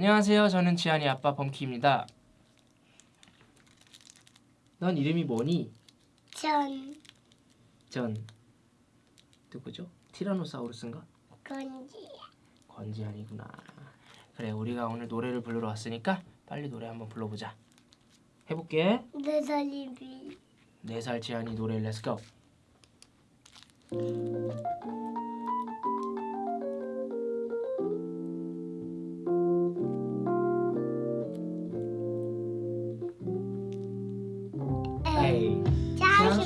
안녕하세요. 저는 지한이 아빠 범키입니다. 넌 이름이 뭐니? 전 전 누구죠? 티라노사우루스인가? 건지 권지한이구나. 그래, 우리가 오늘 노래를 부르러 왔으니까 빨리 노래 한번 불러보자. 해볼게. 네살 지한이 노래 let's go.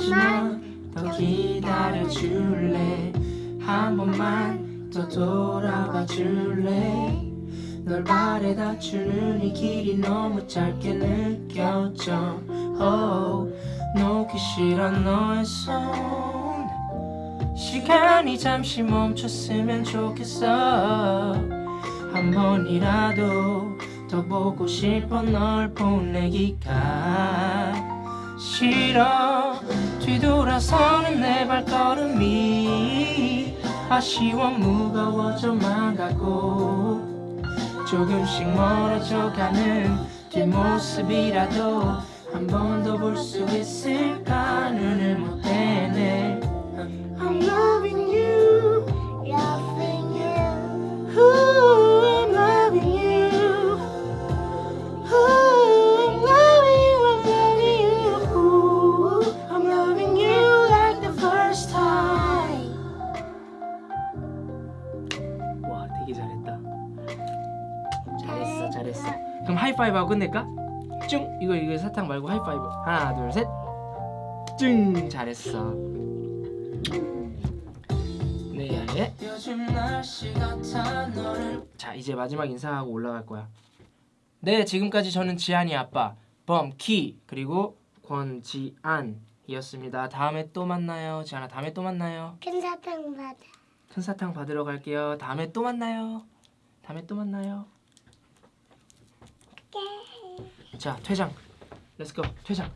잠시만 더 기다려 줄래? 한 번만 더 돌아봐 줄래? 널 바래다 주는 이 길이 너무 짧게 느껴져. Oh, 놓기 싫어 너의 손. 시간이 잠시 멈췄으면 좋겠어. 한 번이라도 더 보고 싶어 널 보내기가 싫어. 뒤돌아서는 내 발걸음이 아쉬워 무거워져만 가고 조금씩 멀어져가는 뒷모습이라도 한 번 더 볼 수 있을 잘했어. 그럼 하이파이브 하고 끝낼까? 쭉! 이거 이거 사탕 말고 하이파이브. 하나 둘셋쭉! 잘했어. 네 너를 자 이제 마지막 인사하고 올라갈 거야. 네 지금까지 저는 지한이 아빠 범키 그리고 권지안이었습니다. 다음에 또 만나요. 지한아 다음에 또 만나요. 큰 사탕 받아. 큰 사탕 받으러 갈게요. 다음에 또 만나요. 다음에 또 만나요 자 퇴장. 렛츠고 퇴장